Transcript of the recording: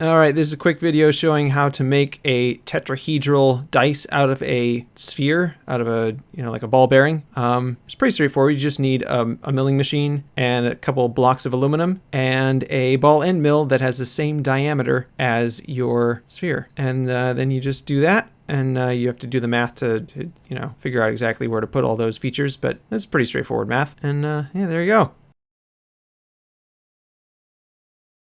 All right, this is a quick video showing how to make a tetrahedral dice out of a sphere, out of a, you know, like a ball bearing. Um, it's pretty straightforward. You just need um, a milling machine and a couple blocks of aluminum and a ball end mill that has the same diameter as your sphere. And uh, then you just do that and uh, you have to do the math to, to, you know, figure out exactly where to put all those features, but that's pretty straightforward math. And uh, yeah, there you go.